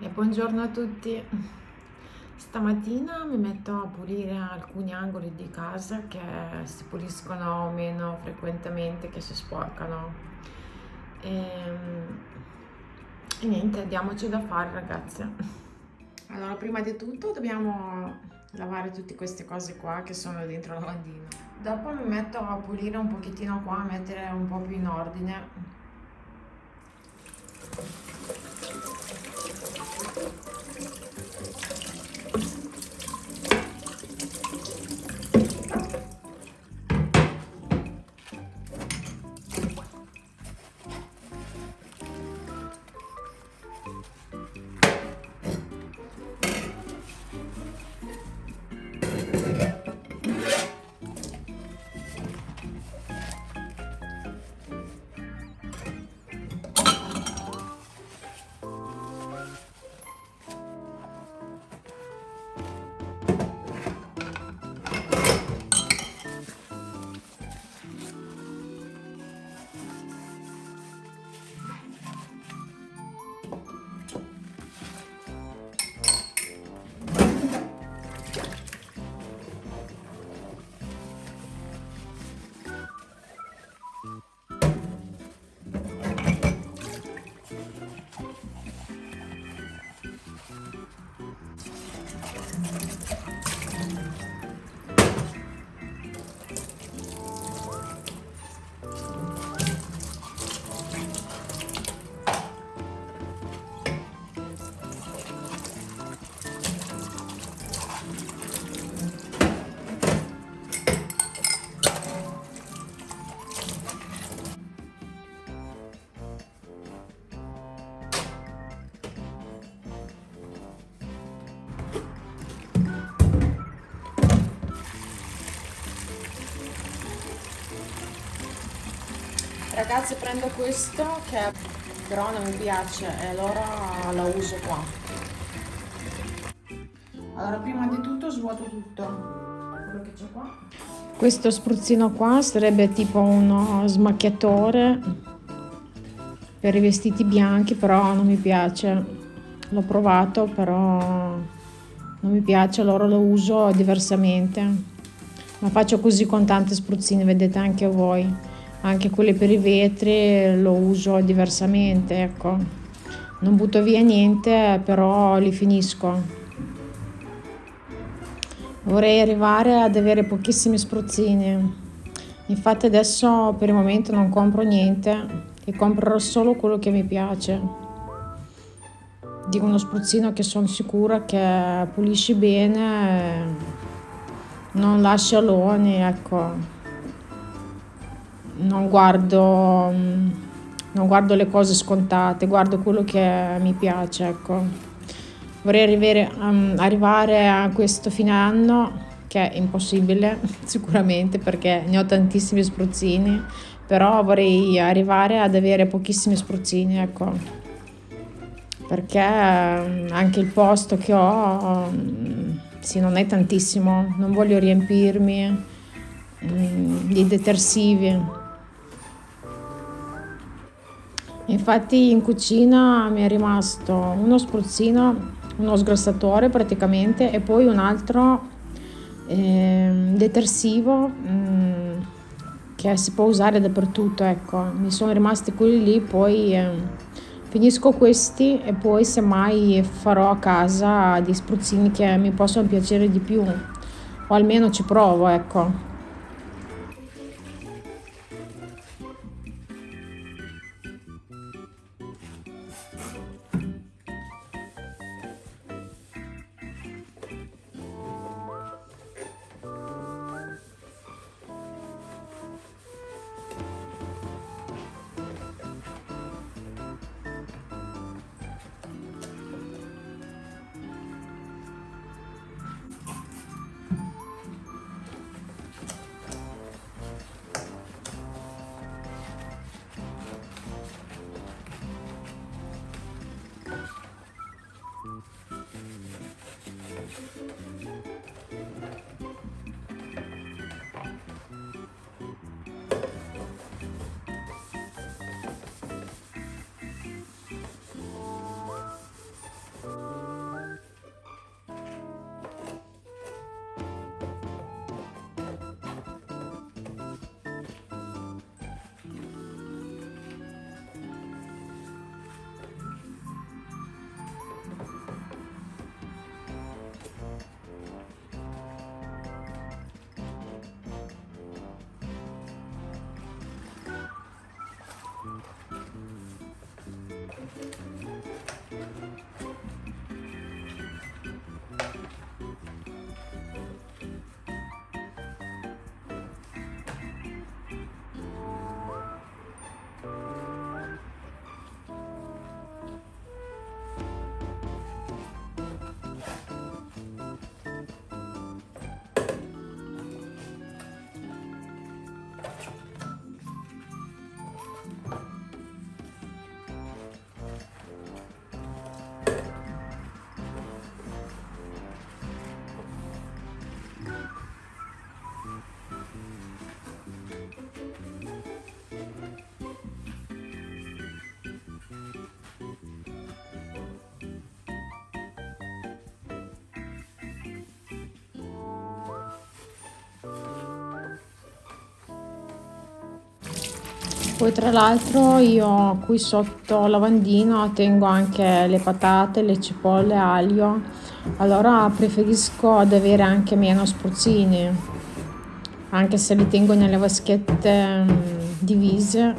E buongiorno a tutti. Stamattina mi metto a pulire alcuni angoli di casa che si puliscono meno frequentemente, che si sporcano. E, e niente, diamoci da fare ragazze. Allora, prima di tutto dobbiamo lavare tutte queste cose qua che sono dentro la lavandino. Dopo mi metto a pulire un pochettino qua, a mettere un po' più in ordine Ragazzi prendo questo che però non mi piace e allora la uso qua. Allora prima di tutto svuoto tutto quello che c'è qua. Questo spruzzino qua sarebbe tipo uno smacchiatore per i vestiti bianchi però non mi piace. L'ho provato però non mi piace allora lo uso diversamente. Ma faccio così con tanti spruzzini, vedete anche voi anche quelle per i vetri lo uso diversamente ecco. Non butto via niente però li finisco. Vorrei arrivare ad avere pochissimi spruzzini. Infatti adesso per il momento non compro niente e comprerò solo quello che mi piace. Di uno spruzzino che sono sicura che pulisci bene non lascia aloni ecco non guardo, non guardo le cose scontate, guardo quello che mi piace, ecco. Vorrei arrivare, um, arrivare a questo fine anno, che è impossibile sicuramente perché ne ho tantissimi spruzzini, però vorrei arrivare ad avere pochissimi spruzzini, ecco. Perché um, anche il posto che ho, um, sì, non è tantissimo, non voglio riempirmi di detersivi Infatti in cucina mi è rimasto uno spruzzino, uno sgrassatore praticamente e poi un altro eh, detersivo mh, mm, che si può usare dappertutto, ecco. Mi sono rimasti quelli lì, poi eh, finisco questi e poi semmai farò a casa dei spruzzini che mi possono piacere di più o almeno ci provo, ecco. Poi tra l'altro io qui sotto lavandino tengo anche le patate, le cipolle, aglio, allora preferisco ad avere anche meno spruzzini, anche se li tengo nelle vaschette mm, divise,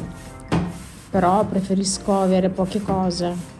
però preferisco avere poche cose.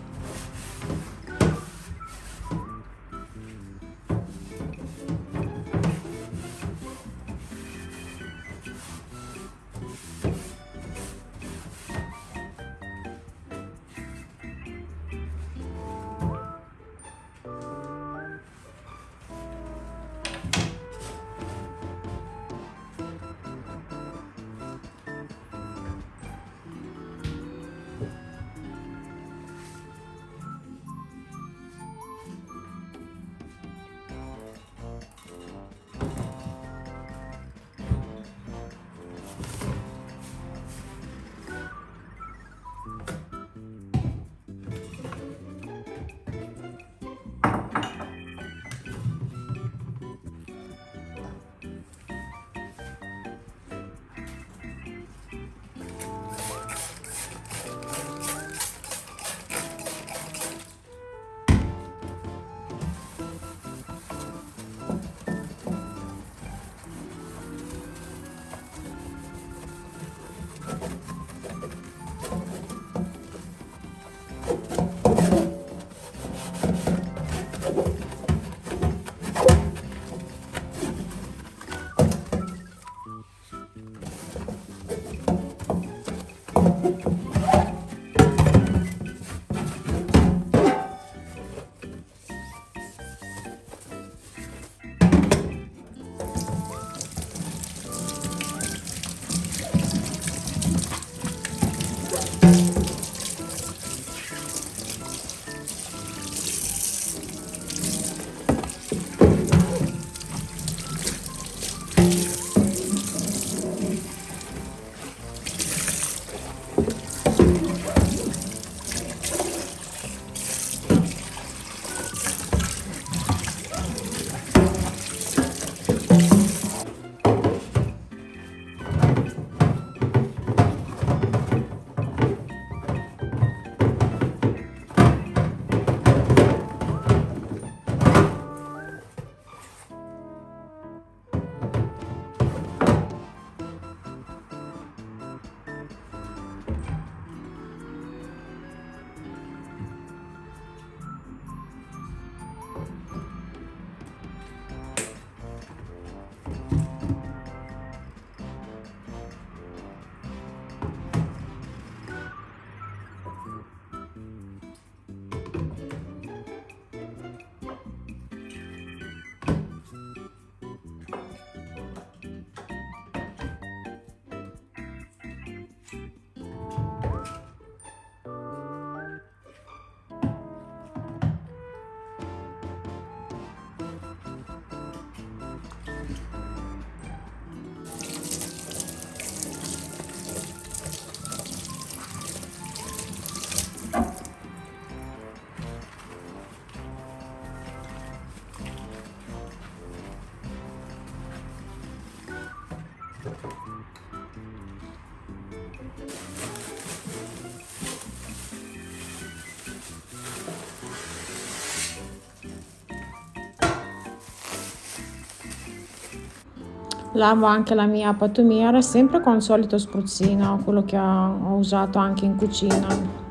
Lavo anche la mia pattumiera sempre con il solito spruzzino quello che ho usato anche in cucina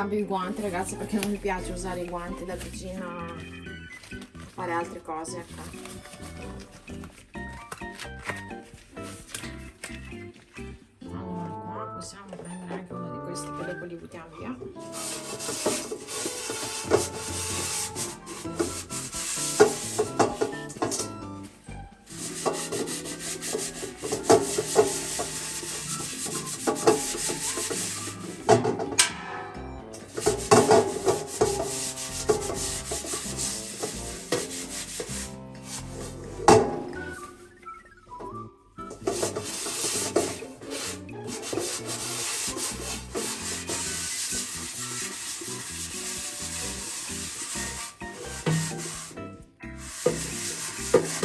cambio i guanti ragazzi perché non mi piace usare i guanti da cucina a fare altre cose ecco. allora qua possiamo prendere anche uno di questi che dopo li buttiamo via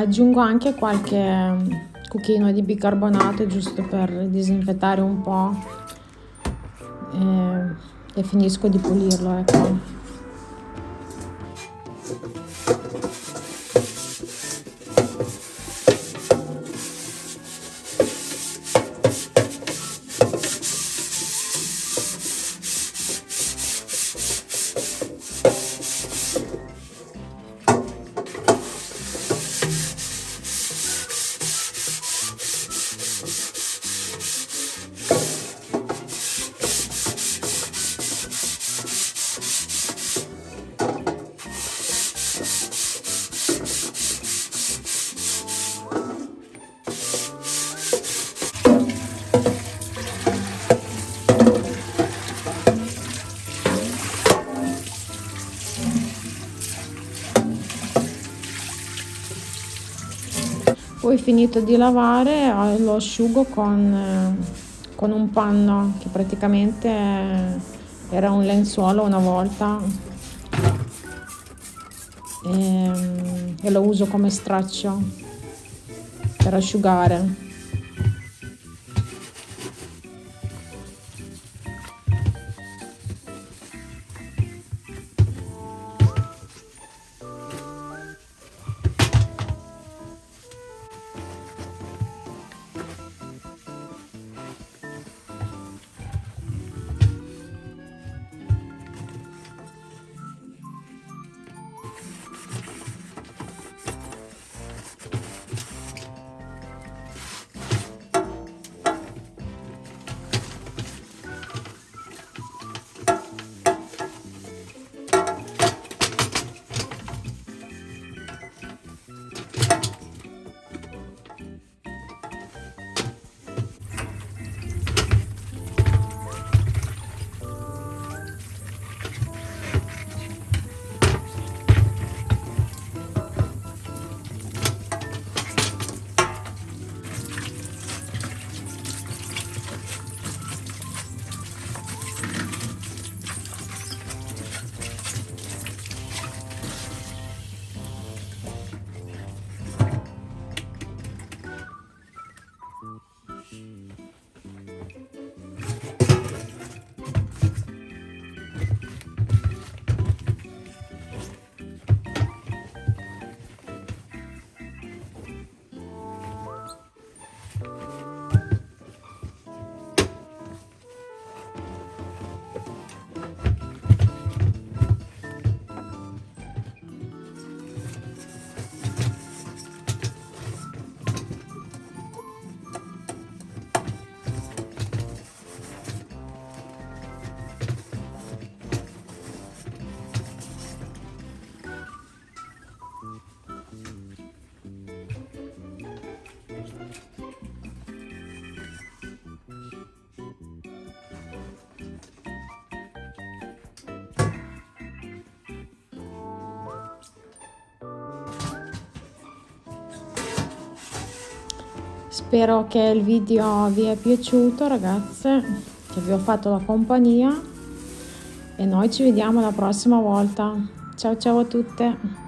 aggiungo anche qualche mm, cucchiaino di bicarbonato giusto per disinfettare un po' e, e finisco di pulirlo ecco poi finito di lavare eh, lo asciugo con, eh, con un panno che praticamente era un lenzuolo una volta. E, e lo uso come straccio per asciugare Spero che il video vi è piaciuto ragazze, che vi ho fatto la compagnia e noi ci vediamo la prossima volta. Ciao ciao a tutte!